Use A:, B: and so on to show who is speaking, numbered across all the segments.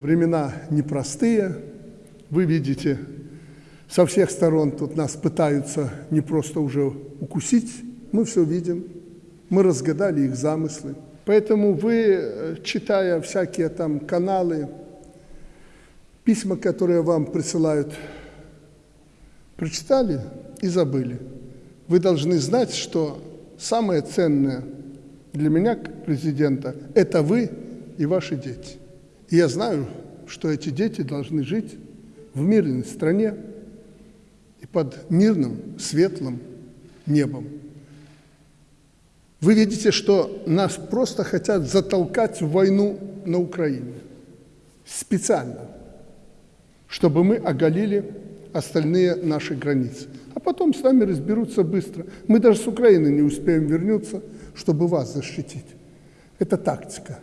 A: Времена непростые, вы видите, со всех сторон тут нас пытаются не просто уже укусить, мы все видим, мы разгадали их замыслы. Поэтому вы, читая всякие там каналы, письма, которые вам присылают, прочитали и забыли. Вы должны знать, что самое ценное для меня, как президента, это вы и ваши дети. И я знаю, что эти дети должны жить в мирной стране и под мирным, светлым небом. Вы видите, что нас просто хотят затолкать в войну на Украине. Специально. Чтобы мы оголили остальные наши границы. А потом с нами разберутся быстро. Мы даже с Украины не успеем вернуться, чтобы вас защитить. Это тактика.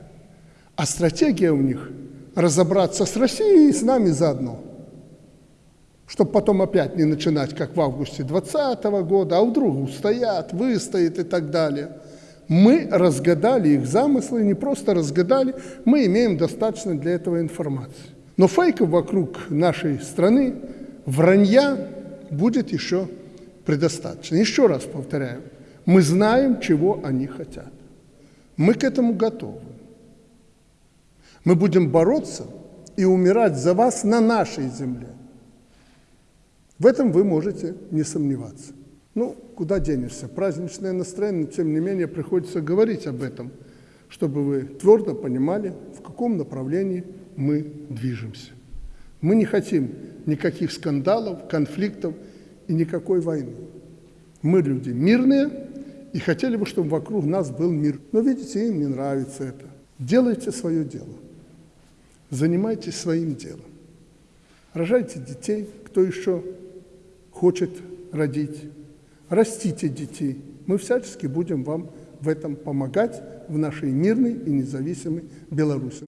A: А стратегия у них – разобраться с Россией и с нами заодно. Чтобы потом опять не начинать, как в августе 2020 года, а вдруг устоят, выстоят и так далее. Мы разгадали их замыслы, не просто разгадали, мы имеем достаточно для этого информации. Но фейков вокруг нашей страны, вранья будет еще предостаточно. Еще раз повторяю, мы знаем, чего они хотят. Мы к этому готовы. Мы будем бороться и умирать за вас на нашей земле. В этом вы можете не сомневаться. Ну, куда денешься? Праздничное настроение, но тем не менее приходится говорить об этом, чтобы вы твердо понимали, в каком направлении мы движемся. Мы не хотим никаких скандалов, конфликтов и никакой войны. Мы люди мирные и хотели бы, чтобы вокруг нас был мир. Но видите, им не нравится это. Делайте свое дело. Занимайтесь своим делом. Рожайте детей, кто еще хочет родить. Растите детей. Мы всячески будем вам в этом помогать в нашей мирной и независимой Беларуси.